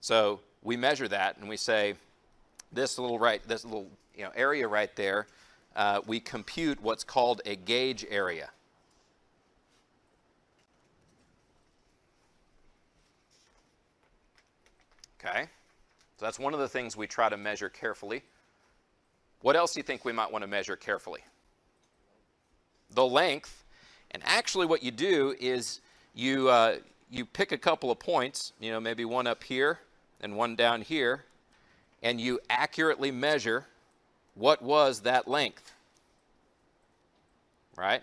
So we measure that and we say this little right, this little you know, area right there, uh, we compute what's called a gauge area. Okay, so that's one of the things we try to measure carefully. What else do you think we might want to measure carefully? The length. And actually what you do is you, uh, you pick a couple of points, you know, maybe one up here and one down here, and you accurately measure what was that length, right?